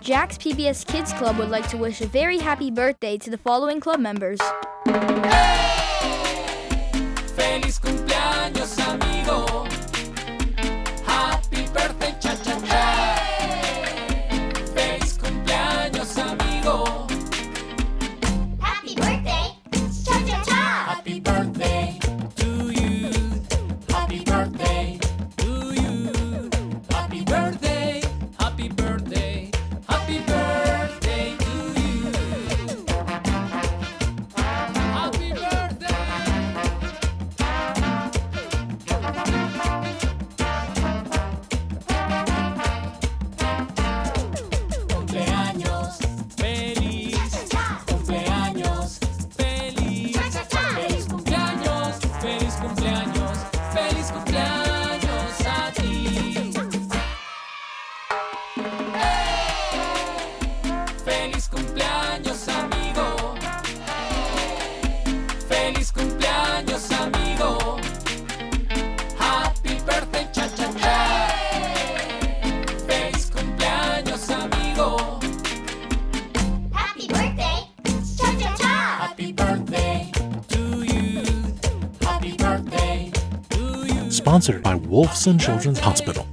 Jack's PBS Kids Club would like to wish a very happy birthday to the following club members. Feliz Feliz cumpleaños, amigo. Feliz cumpleaños, amigo. Happy birthday, cha cha cha. Feliz cumpleaños, amigo. Happy birthday! Cha cha cha! Happy birthday to you. Happy birthday to you. Sponsored by Wolfson Children's Hospital.